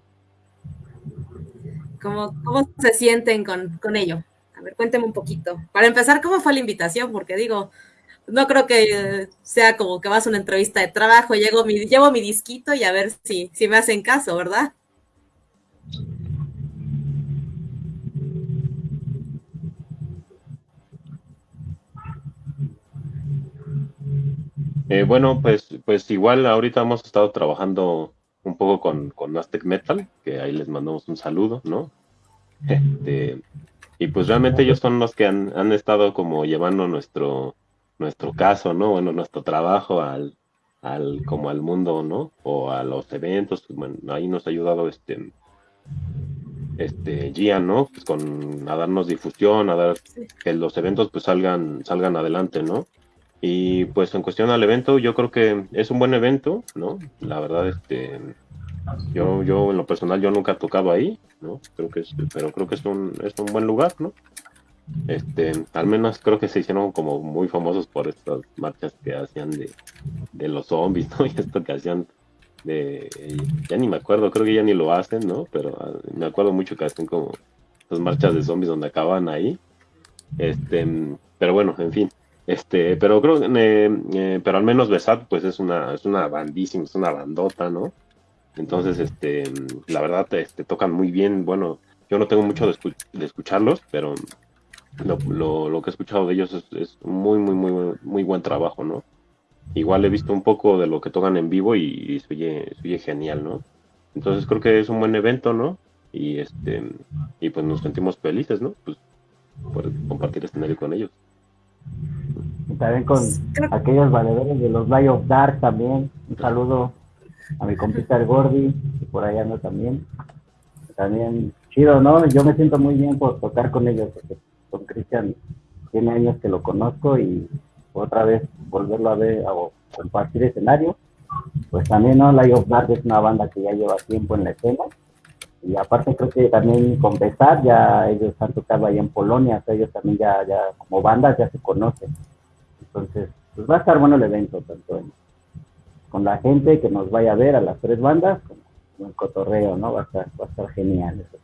¿Cómo, ¿Cómo se sienten con, con ello? A ver, cuénteme un poquito. Para empezar, ¿cómo fue la invitación? Porque digo, no creo que sea como que vas a una entrevista de trabajo, llego mi, llevo mi disquito y a ver si, si me hacen caso, ¿verdad? Eh, bueno, pues, pues igual ahorita hemos estado trabajando un poco con, con Aztec Metal, que ahí les mandamos un saludo, ¿no? Este, y pues realmente ellos son los que han, han estado como llevando nuestro, nuestro caso, ¿no? Bueno, nuestro trabajo al, al, como al mundo, ¿no? O a los eventos, bueno, ahí nos ha ayudado este, este, Gian, ¿no? Pues con, a darnos difusión, a dar que los eventos pues salgan, salgan adelante, ¿no? Y pues en cuestión al evento, yo creo que es un buen evento, ¿no? La verdad, este, yo, yo en lo personal yo nunca he tocado ahí, ¿no? Creo que es, pero creo que es un, es un buen lugar, ¿no? Este, al menos creo que se hicieron como muy famosos por estas marchas que hacían de, los zombies, ¿no? Y esto que hacían de, ya ni me acuerdo, creo que ya ni lo hacen, ¿no? Pero ah, me acuerdo mucho que hacen como estas marchas de zombies donde acaban ahí. Este, pero bueno, en fin. Este, pero creo eh, eh, pero al menos Besat, pues es una, es una bandísima, es una bandota, ¿no? Entonces, este, la verdad, este, tocan muy bien. Bueno, yo no tengo mucho de, de escucharlos, pero lo, lo, que he escuchado de ellos es, muy, muy, muy, muy buen trabajo, ¿no? Igual he visto un poco de lo que tocan en vivo y, se, oye, genial, ¿no? Entonces creo que es un buen evento, ¿no? Y este y pues nos sentimos felices, ¿no? Pues por compartir escenario con ellos. Y también con aquellos valedores de los Light of Dark también. Un saludo a mi compita el Gordy, que por ahí anda también. También chido, ¿no? Yo me siento muy bien por tocar con ellos, porque con Cristian tiene años que lo conozco y otra vez volverlo a ver o compartir escenario. Pues también, ¿no? Light of Dark es una banda que ya lleva tiempo en la escena. Y aparte creo que también con Besar ya ellos han tocado ahí en Polonia, ellos también ya, como bandas ya se conocen. Entonces, pues va a estar bueno el evento, tanto con la gente que nos vaya a ver a las tres bandas, como en cotorreo, ¿no? Va a estar, va a estar genial eso.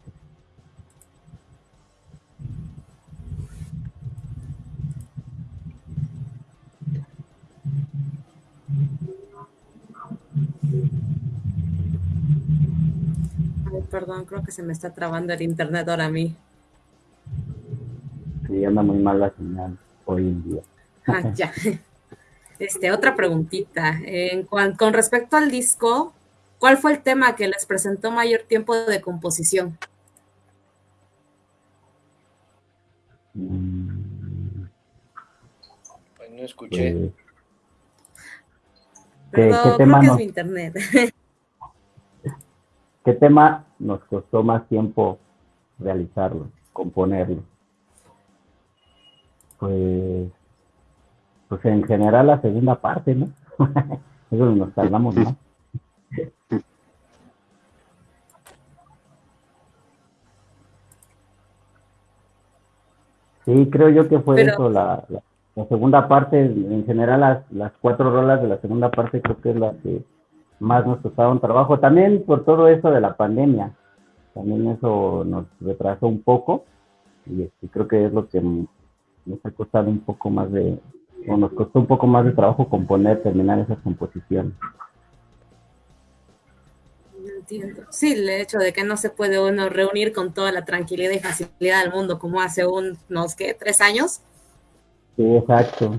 Perdón, creo que se me está trabando el internet ahora a mí. Sí, anda muy mal la señal hoy en día. Ah, ya. Este, otra preguntita. En con respecto al disco, ¿cuál fue el tema que les presentó mayor tiempo de composición? Pues no escuché. Pues, ¿qué, tema es internet. ¿Qué tema nos costó más tiempo realizarlo, componerlo? Pues pues en general la segunda parte, ¿no? Eso nos tardamos más. Sí, creo yo que fue eso, la, la, segunda parte, en general las, las cuatro rolas de la segunda parte creo que es la que más nos un trabajo, también por todo eso de la pandemia, también eso nos retrasó un poco y este, creo que es lo que nos ha costado un poco más de, o nos costó un poco más de trabajo componer, terminar esas composiciones. Entiendo. Sí, el hecho de que no se puede uno reunir con toda la tranquilidad y facilidad del mundo como hace unos, ¿qué? ¿Tres años? Sí, exacto.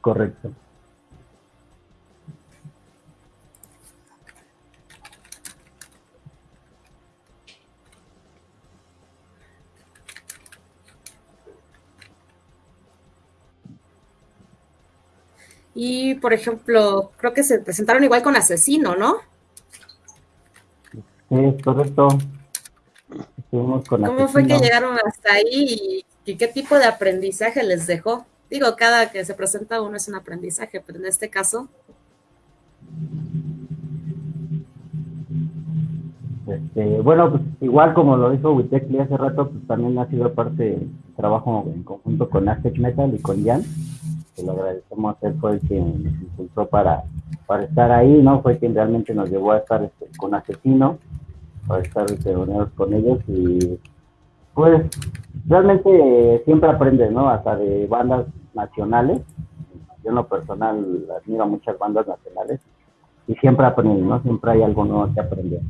Correcto. Y, por ejemplo, creo que se presentaron igual con Asesino, ¿no? Sí, correcto. ¿Cómo fue que llegaron hasta ahí y, qué tipo de aprendizaje les dejó? Digo, cada que se presenta uno es un aprendizaje, pero en este caso... Este, bueno, pues igual como lo dijo Witekli hace rato, pues también ha sido parte del trabajo en conjunto con Aztec Metal y con Jan que lo agradecemos, él fue el que nos impulsó para, para estar ahí, ¿no? Fue quien realmente nos llevó a estar este, con Asesino, para estar reunidos con ellos y pues realmente siempre aprende, ¿no? Hasta de bandas nacionales. Yo en lo personal admiro a muchas bandas nacionales y siempre aprendo, ¿no? Siempre hay algo nuevo que aprender.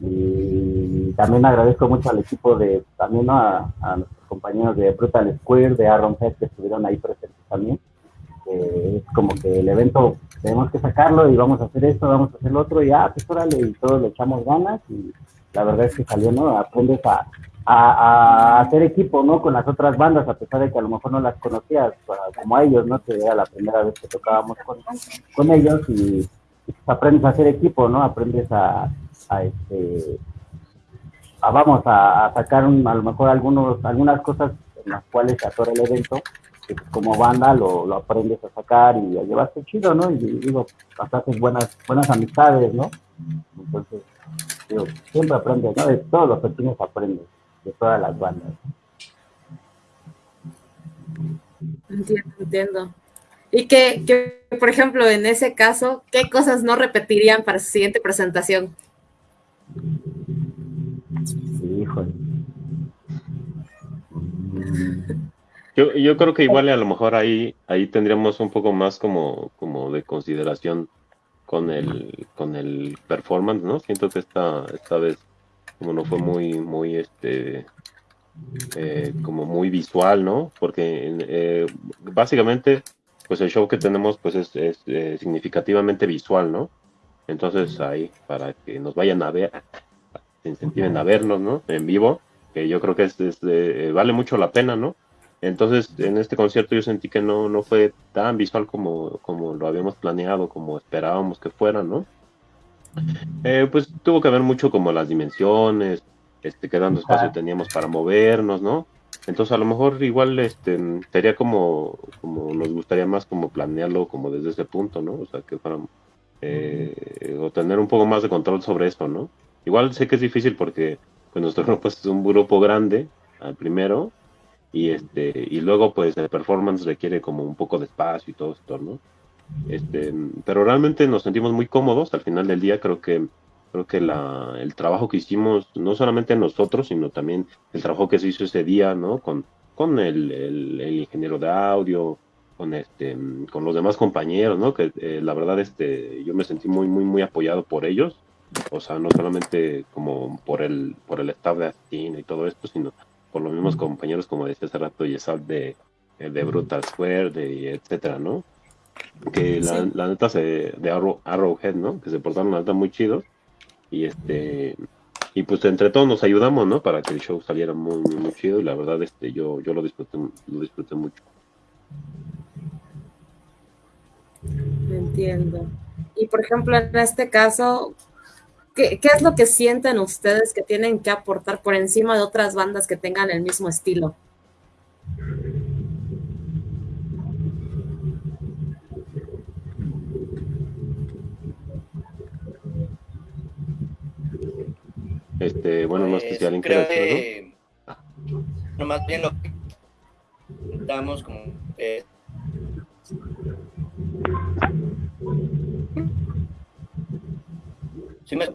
Y también agradezco mucho al equipo de, también a, a nuestros compañeros de Brutal Square, de Aaron Head, que estuvieron ahí presentes también es como que el evento tenemos que sacarlo y vamos a hacer esto, vamos a hacer lo otro y ah, pues órale, y todos le echamos ganas y la verdad es que salió, ¿no? Aprendes a, a, hacer equipo, ¿no? Con las otras bandas, a pesar de que a lo mejor no las conocías, como a ellos, ¿no? Que era la primera vez que tocábamos con, con ellos y, pues aprendes a hacer equipo, ¿no? Aprendes a, este, a, vamos a, sacar a lo mejor algunos, algunas cosas en las cuales se atora el evento como banda lo, lo, aprendes a sacar y a llevarte chido, ¿no? Y digo, haces buenas, buenas amistades, ¿no? Entonces, digo, siempre aprendes, ¿no? De todos los pequeños aprendes, de todas las bandas. Entiendo, entiendo. Y que, que, por ejemplo, en ese caso, ¿qué cosas no repetirían para su siguiente presentación? Sí, híjole. Yo, yo creo que igual a lo mejor ahí, ahí tendríamos un poco más como, como de consideración con el, con el performance, ¿no? Siento que esta, esta vez como no fue muy, muy este eh, como muy visual, ¿no? Porque eh, básicamente, pues el show que tenemos pues es, es eh, significativamente visual, ¿no? Entonces ahí, para que nos vayan a ver, se incentiven a vernos, ¿no? En vivo, que yo creo que es, vale mucho la pena, ¿no? Entonces, en este concierto yo sentí que no, no fue tan visual como, como lo habíamos planeado, como esperábamos que fuera, ¿no? Eh, pues tuvo que ver mucho como las dimensiones, este, qué tanto espacio teníamos para movernos, ¿no? Entonces a lo mejor igual este, sería como, como nos gustaría más como planearlo como desde ese punto, ¿no? O sea, que fuéramos, eh, o tener un poco más de control sobre esto, ¿no? Igual sé que es difícil porque pues nuestro grupo es un grupo grande, al primero, y este y luego pues el performance requiere como un poco de espacio y todo esto no este pero realmente nos sentimos muy cómodos al final del día. Creo que creo que la, el trabajo que hicimos no solamente nosotros sino también el trabajo que se hizo ese día no con con el, el, ingeniero de audio con este con los demás compañeros no que eh, la verdad este yo me sentí muy muy muy apoyado por ellos. O sea, no solamente como por el, por el staff de Astin y todo esto, sino por los mismos compañeros, como decía hace rato, Yesal de, de Brutal Square, de etcétera, ¿no? Que la, la neta se, de Arrow, Arrowhead, ¿no? Que se portaron la neta muy chidos. Y este, y pues entre todos nos ayudamos, ¿no? Para que el show saliera muy, muy, chido y la verdad este yo yo lo disfruté lo disfruté mucho. Entiendo. Y por ejemplo, en este caso, ¿qué, ¿qué, es lo que sienten ustedes que tienen que aportar por encima de otras bandas que tengan el mismo estilo? Este, bueno, pues, no alguien creo que, no, más bien lo que damos como eh, ¿Sí me...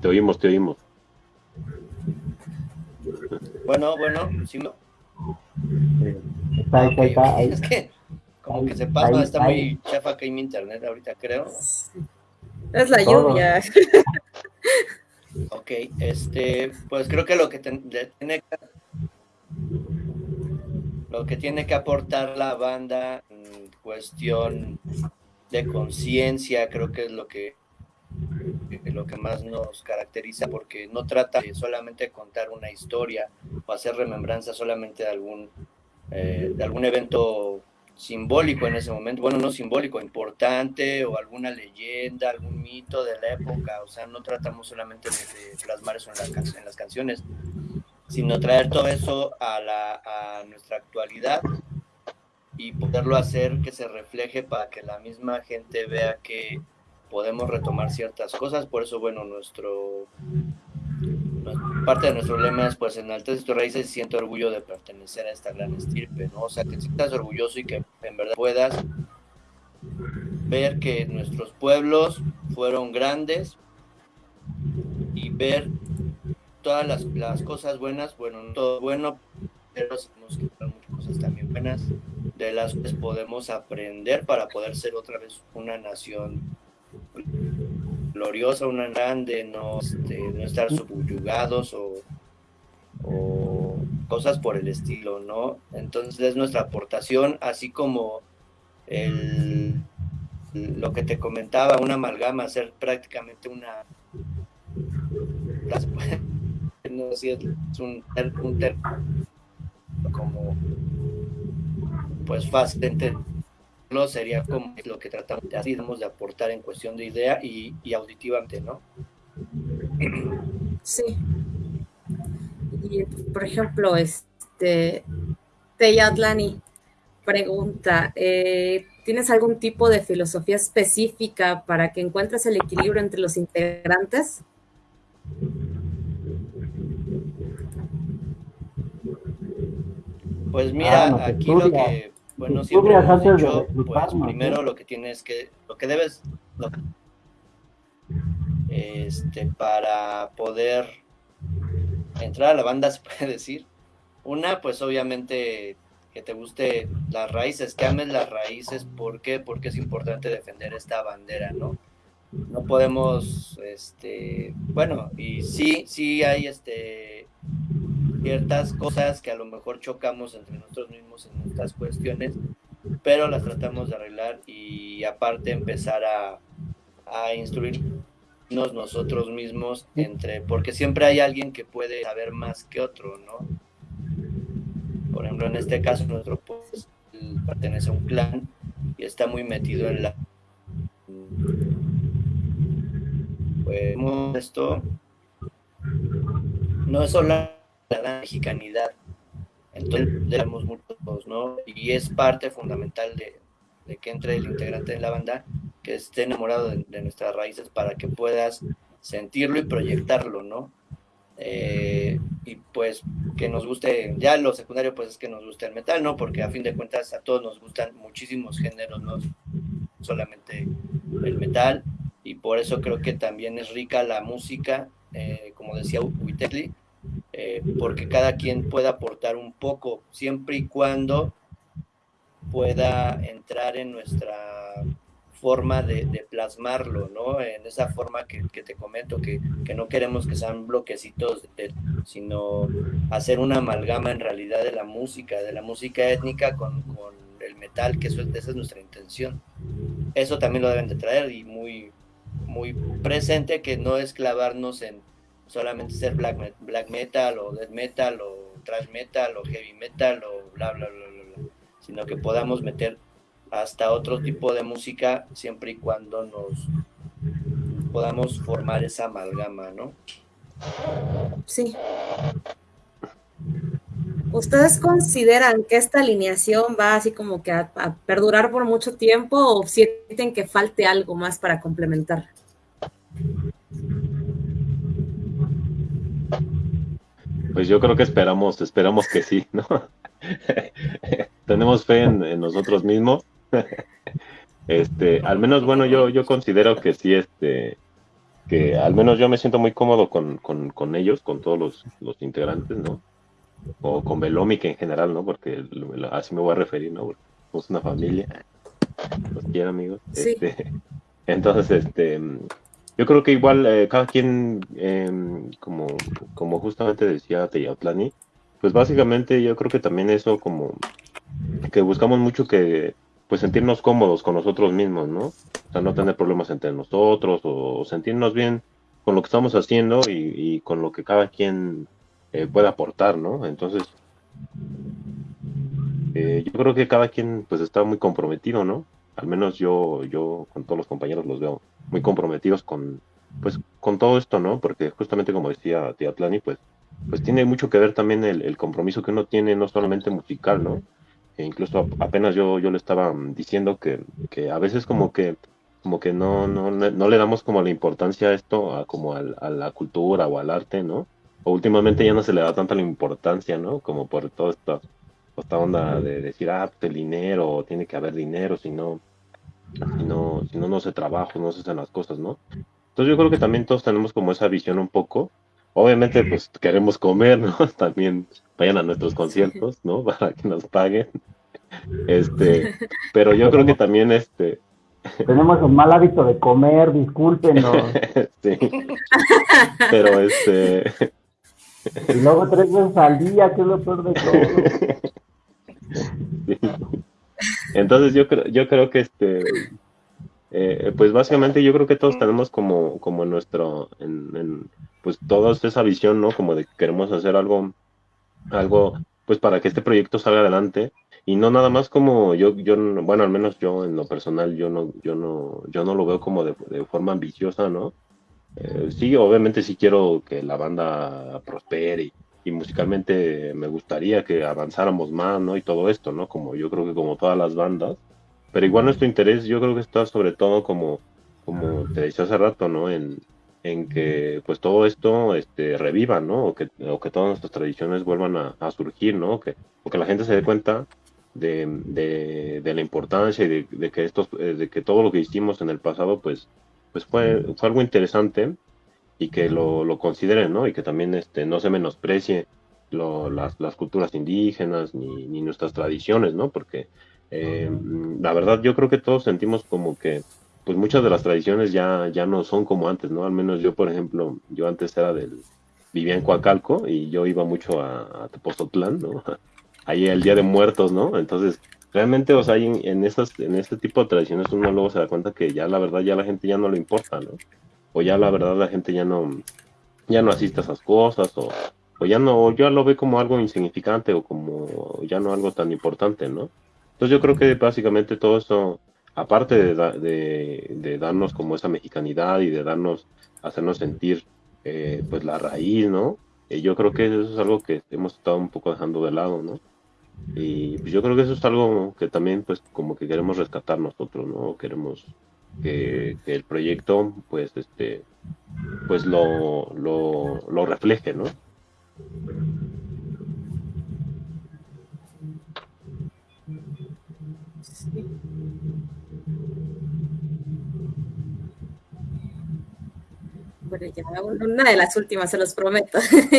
Te oímos, te oímos. Bueno, bueno, sí me... Está, okay. Es que como que se pasa, ahí, está muy chafa que hay mi internet ahorita, creo. Es la lluvia. Ok, este, pues creo que lo que tiene que lo que tiene que aportar la banda en cuestión de conciencia, creo que es lo que lo que más nos caracteriza porque no trata de solamente contar una historia o hacer remembranza solamente de algún eh, de algún evento simbólico en ese momento, bueno, no simbólico, importante o alguna leyenda, algún mito de la época, o sea, no tratamos solamente de, plasmar eso en, la, en, las canciones, sino traer todo eso a, a nuestra actualidad y poderlo hacer que se refleje para que la misma gente vea que podemos retomar ciertas cosas, por eso, bueno, nuestro parte de nuestro lema es pues enaltece tus raíces y siento orgullo de pertenecer a esta gran estirpe, ¿no? O sea, que sientas orgulloso y que en verdad puedas ver que nuestros pueblos fueron grandes y ver todas las, las cosas buenas, bueno, no todo bueno, pero sabemos que hay muchas cosas también buenas de las que podemos aprender para poder ser otra vez una nación gloriosa, una grande, no, este, no estar subyugados o, cosas por el estilo, ¿no? Entonces es nuestra aportación, así como el, lo que te comentaba, una amalgama, hacer prácticamente una... no sé es un, un como pues fácil sería como lo que tratamos de, así, de aportar en cuestión de idea y, y auditivamente, ¿no? Sí. Y, por ejemplo, este, Teyatlani pregunta, eh, ¿tienes algún tipo de filosofía específica para que encuentres el equilibrio entre los integrantes? Pues mira, ah, aquí lo que bueno, siempre hemos dicho, pues primero lo que tienes que, lo que debes, lo, este, para poder entrar a la banda, se puede decir, una, pues obviamente que te guste las raíces, que ames las raíces, ¿por qué? Porque es importante defender esta bandera, ¿no? No podemos, este, bueno, y sí, sí hay, este, ciertas cosas que a lo mejor chocamos entre nosotros mismos en estas cuestiones, pero las tratamos de arreglar y aparte empezar a, instruirnos nosotros mismos entre, porque siempre hay alguien que puede saber más que otro, ¿no? Por ejemplo, en este caso nuestro pues pertenece a un clan y está muy metido en la pues esto no es solo la mexicanidad. Entonces, tenemos muchos, ¿no? Y es parte fundamental de, que entre el integrante de la banda, que esté enamorado de, nuestras raíces para que puedas sentirlo y proyectarlo, ¿no? Eh, y pues que nos guste, ya lo secundario pues es que nos guste el metal, ¿no? Porque a fin de cuentas a todos nos gustan muchísimos géneros, no solamente el metal, y por eso creo que también es rica la música, eh, como decía Uitetli, eh, porque cada quien pueda aportar un poco, siempre y cuando pueda entrar en nuestra forma de, plasmarlo, ¿no? En esa forma que, te comento, que, no queremos que sean bloquecitos, sino hacer una amalgama en realidad de la música, de la música étnica con, el metal, que eso, esa es nuestra intención. Eso también lo deben de traer y muy, muy presente, que no es clavarnos en solamente ser black, black metal o death metal o thrash metal o heavy metal o bla, bla, bla, bla, bla sino que podamos meter hasta otro tipo de música siempre y cuando nos podamos formar esa amalgama, ¿no? Sí. ¿Ustedes consideran que esta alineación va así como que a, perdurar por mucho tiempo o sienten que falte algo más para complementar? Pues yo creo que esperamos, esperamos que sí, ¿no? Tenemos fe en nosotros mismos este, al menos, bueno, yo, yo considero que sí, este, que al menos yo me siento muy cómodo con, con, ellos, con todos los, los, integrantes, ¿no? O con Belómica en general, ¿no? Porque así me voy a referir, ¿no? somos una familia. Los quiero, amigos. Este, entonces, este, yo creo que igual eh, cada quien, em, como, como justamente decía Teyatlani, pues básicamente yo creo que también eso como que buscamos mucho que pues sentirnos cómodos con nosotros mismos, ¿no? O sea, no tener problemas entre nosotros o sentirnos bien con lo que estamos haciendo y, con lo que cada quien eh, puede aportar, ¿no? Entonces, eh, yo creo que cada quien pues está muy comprometido, ¿no? Al menos yo, yo con todos los compañeros los veo muy comprometidos con, pues, con todo esto, ¿no? Porque justamente como decía Tía Tlani, pues, pues tiene mucho que ver también el, el compromiso que uno tiene, no solamente musical, ¿no? E incluso apenas yo, yo le estaba diciendo que, que a veces como que como que no, no, no le damos como la importancia a esto, a, como a, la cultura o al arte, ¿no? O últimamente ya no se le da tanta la importancia, ¿no? Como por toda esta, esta onda de decir, ah, pues el dinero, tiene que haber dinero, si no, si no, si no, no se trabaja, no se hacen las cosas, ¿no? Entonces yo creo que también todos tenemos como esa visión un poco. Obviamente, pues queremos comer, ¿no? También vayan a nuestros conciertos, ¿no? Para que nos paguen. Este, pero yo creo que también este tenemos un mal hábito de comer, discúlpenos. sí. Pero este y luego tres veces al día, que es lo peor de todo. Entonces yo creo, yo creo que este eh, pues básicamente yo creo que todos tenemos como, como nuestro, pues toda esa visión, ¿no? Como de que queremos hacer algo algo pues para que este proyecto salga adelante y no nada más como yo yo bueno al menos yo en lo personal yo no yo no yo no lo veo como de, forma ambiciosa no eh, sí obviamente sí quiero que la banda prospere y, musicalmente me gustaría que avanzáramos más no y todo esto no como yo creo que como todas las bandas. Pero igual nuestro interés yo creo que está sobre todo como como te decía hace rato no en en que pues todo esto este, reviva, ¿no? O que, o que todas nuestras tradiciones vuelvan a, surgir, ¿no? Que, o que la gente se dé cuenta de, de, la importancia y de, que estos, eh, de que todo lo que hicimos en el pasado pues, pues fue, fue algo interesante y que lo, lo consideren, ¿no? Y que también este, no se menosprecie lo, las, las, culturas indígenas ni, ni, nuestras tradiciones, ¿no? Porque eh, la verdad yo creo que todos sentimos como que pues muchas de las tradiciones ya, ya no son como antes, ¿no? Al menos yo, por ejemplo, yo antes era del, vivía en Coacalco y yo iba mucho a, a ¿no? Ahí el Día de Muertos, ¿no? Entonces, realmente, o sea, en, en, esas, en este tipo de tradiciones uno luego se da cuenta que ya la verdad ya la gente ya no le importa, ¿no? O ya la verdad la gente ya no, ya no asiste a esas cosas, o, o ya no, ya lo ve como algo insignificante o como ya no algo tan importante, ¿no? Entonces yo creo que básicamente todo eso aparte de, de, darnos como esa mexicanidad y de darnos, hacernos sentir eh, pues la raíz, ¿no? Eh, yo creo que eso es algo que hemos estado un poco dejando de lado, ¿no? Y pues, yo creo que eso es algo que también pues como que queremos rescatar nosotros, ¿no? Queremos que, el proyecto pues este pues lo, lo, lo refleje, ¿no? bueno, ya una de las últimas, se los prometo.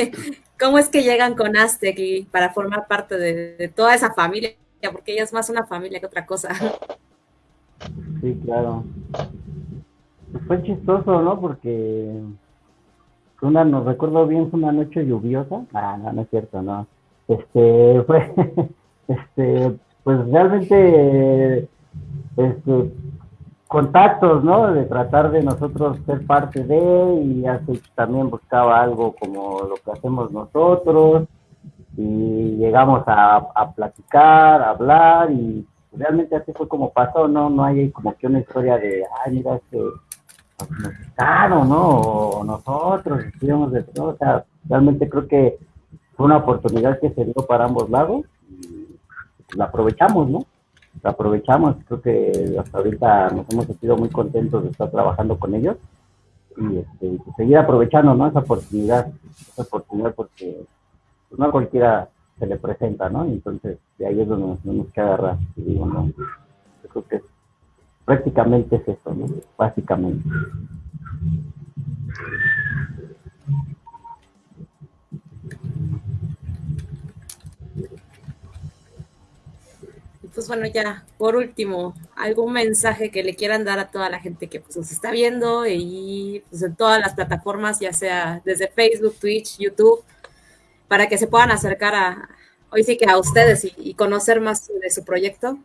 ¿Cómo es que llegan con Aztec para formar parte de, toda esa familia? Porque ella es más una familia que otra cosa. Sí, claro. Pues fue chistoso, ¿no? Porque una, nos recuerdo bien, fue una noche lluviosa. Ah, no, no es cierto, no. Este, fue, este, pues realmente, este, contactos, ¿no? De tratar de nosotros ser parte de, y así también buscaba algo como lo que hacemos nosotros, y llegamos a, a platicar, a hablar, y realmente así fue como pasó, ¿no? No hay como que una historia de, ay, mira, este nos ¿no? O nosotros estuvimos de todo, o sea, realmente creo que fue una oportunidad que se dio para ambos lados y la aprovechamos, ¿no? La aprovechamos, creo que hasta ahorita nos hemos sentido muy contentos de estar trabajando con ellos y, este, seguir aprovechando, ¿no? Esa oportunidad, esa oportunidad porque pues, no cualquiera se le presenta, ¿no? entonces de ahí es donde nos tenemos que agarrar. Y digo, no, yo creo que prácticamente es eso, ¿no? Básicamente. Pues bueno, ya por último, algún mensaje que le quieran dar a toda la gente que pues, nos está viendo y pues, en todas las plataformas, ya sea desde Facebook, Twitch, YouTube, para que se puedan acercar a, hoy sí que a ustedes y conocer más de su proyecto.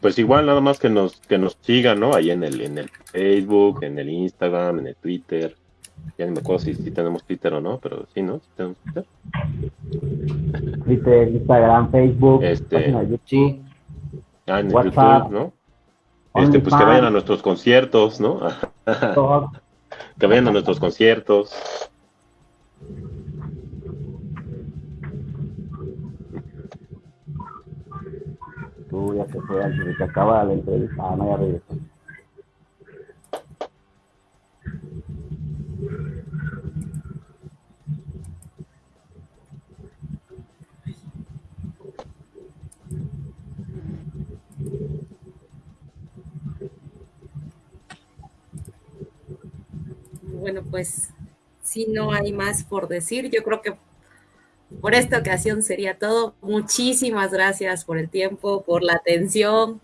Pues igual nada más que nos que nos sigan, ¿no? Ahí en el en el Facebook, en el Instagram, en el Twitter. Ya no me acuerdo si, tenemos Twitter o no, pero sí, ¿no? tenemos Twitter. Twitter, Instagram, Facebook, este, YouTube, ah, en WhatsApp, YouTube, ¿no? Este, pues que vayan a nuestros conciertos, ¿no? que vayan a nuestros conciertos. Tú ya se fue antes de que acaba la entrevista. Ah, no, ya regresó. Bueno, pues si no hay más por decir, yo creo que por esta ocasión sería todo. Muchísimas gracias por el tiempo, por la atención,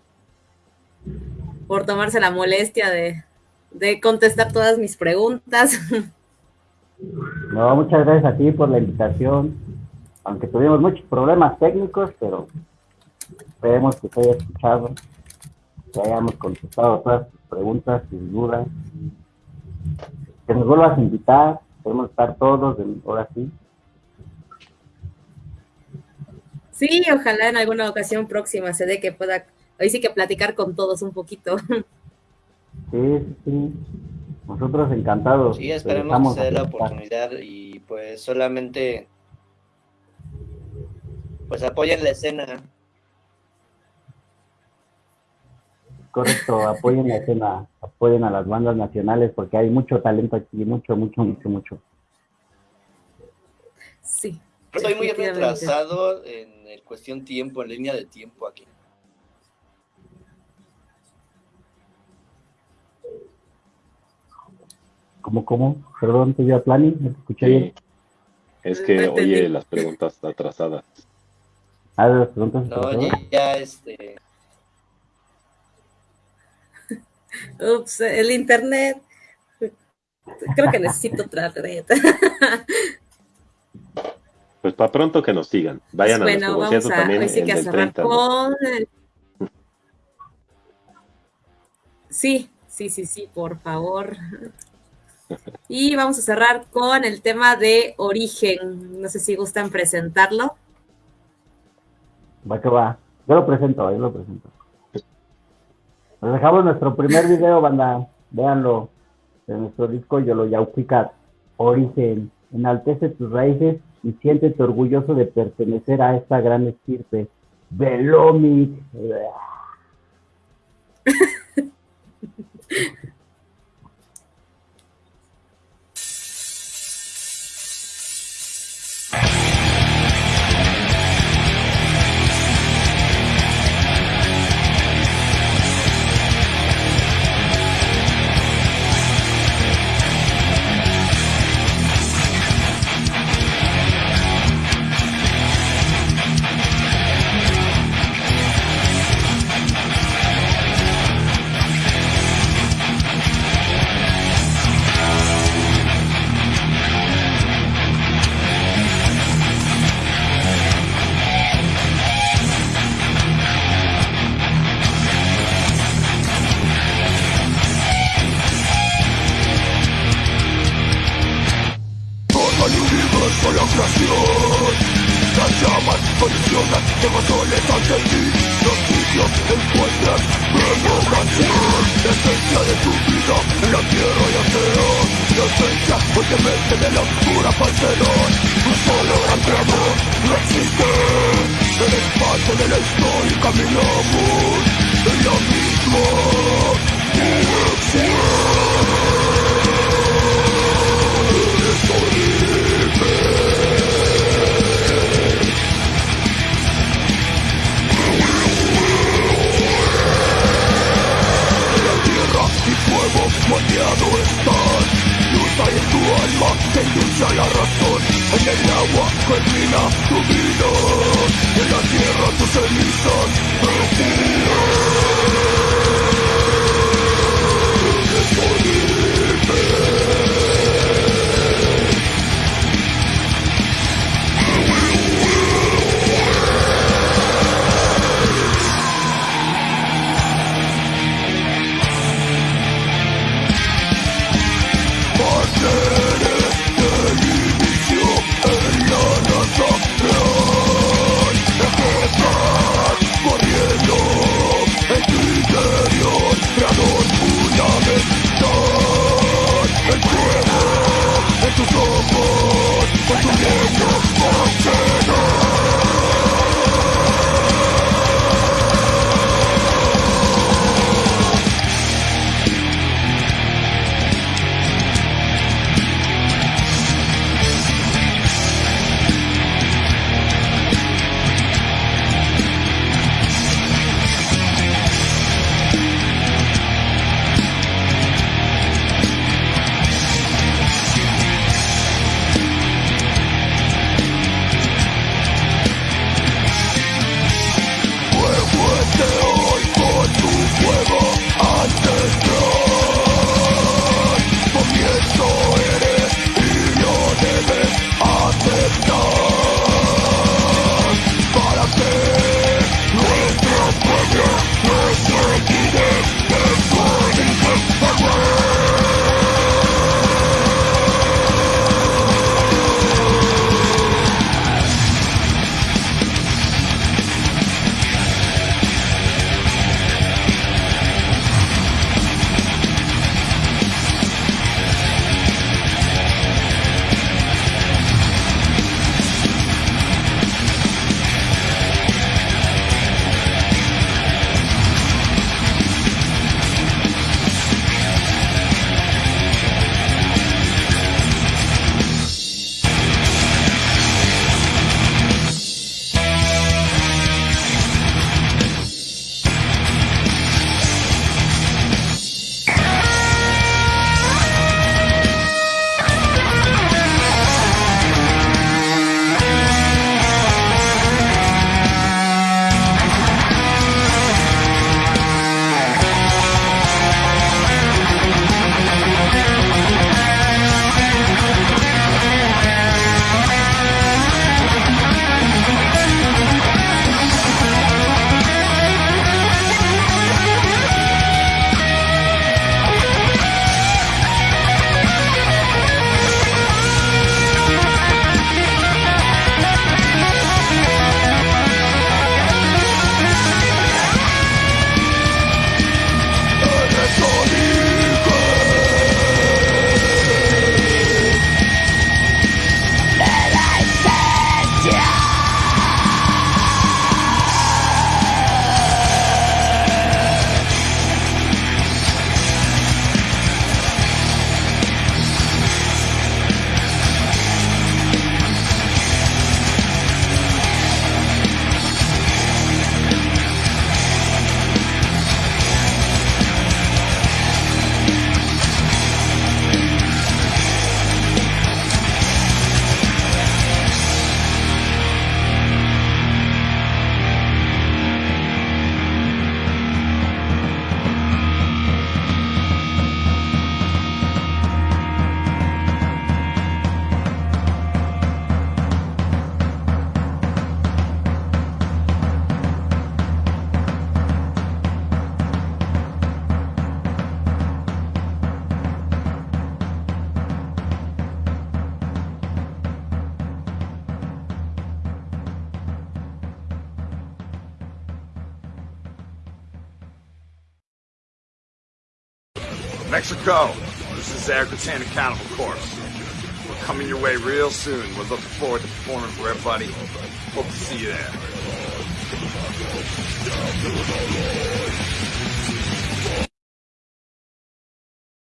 por tomarse la molestia de, contestar todas mis preguntas. No, muchas gracias a ti por la invitación. Aunque tuvimos muchos problemas técnicos, pero esperemos que te haya escuchado, que hayamos contestado todas tus preguntas, tus dudas. Que nos vuelvas a invitar, podemos estar todos, ahora sí, Sí, ojalá en alguna ocasión próxima se dé que pueda, hoy sí que platicar con todos un poquito. Sí, sí, nosotros encantados. Sí, esperemos que se dé la oportunidad y pues solamente pues apoyen la escena. Correcto, apoyen la escena, apoyen a las bandas nacionales porque hay mucho talento aquí, mucho, mucho, mucho, mucho. Sí. Estoy muy retrasado en cuestión tiempo, en línea de tiempo aquí. ¿Cómo, cómo? Perdón, te a Plani, ¿me escuché bien? Es que oye las preguntas atrasadas. Ah, las preguntas atrasadas. No, ya, este... Ups, el internet. Creo que necesito otra red. Pues para pronto que nos sigan. Vayan a nuestro concierto también en el 30. Sí, sí, sí, sí, por favor. Y vamos a cerrar con el tema de origen. No sé si gustan presentarlo. Va que va. Yo lo presento, yo lo presento. Nos dejamos nuestro primer video, banda. Véanlo. De nuestro disco Yo lo Yauquicat. Origen. Enaltece tus raíces y siéntete orgulloso de pertenecer a esta gran estirpe. Velomic. soon. We're looking forward to performing for everybody. Hope to see you there.